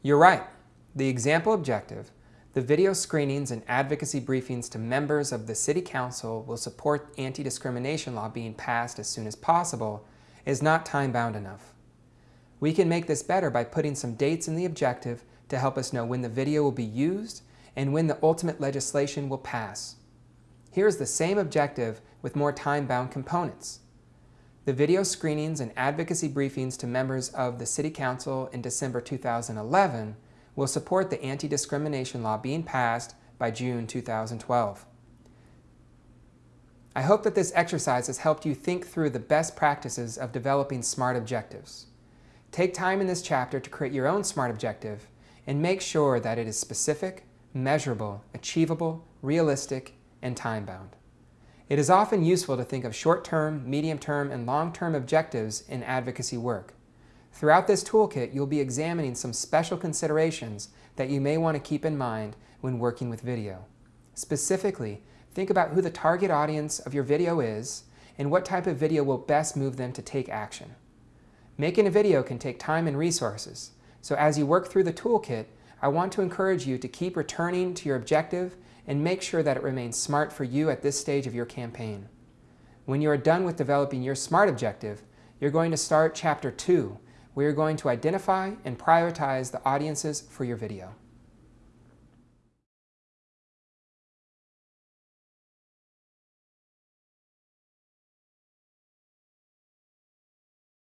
You're right. The example objective, the video screenings and advocacy briefings to members of the City Council will support anti-discrimination law being passed as soon as possible, is not time-bound enough. We can make this better by putting some dates in the objective to help us know when the video will be used and when the ultimate legislation will pass. Here's the same objective with more time-bound components. The video screenings and advocacy briefings to members of the City Council in December 2011 will support the anti-discrimination law being passed by June 2012. I hope that this exercise has helped you think through the best practices of developing SMART objectives. Take time in this chapter to create your own SMART objective and make sure that it is specific, measurable, achievable, realistic, and time-bound. It is often useful to think of short-term, medium-term, and long-term objectives in advocacy work. Throughout this toolkit, you'll be examining some special considerations that you may want to keep in mind when working with video. Specifically, think about who the target audience of your video is and what type of video will best move them to take action. Making a video can take time and resources, so as you work through the toolkit, I want to encourage you to keep returning to your objective and make sure that it remains SMART for you at this stage of your campaign. When you are done with developing your SMART objective, you're going to start Chapter 2, where you're going to identify and prioritize the audiences for your video.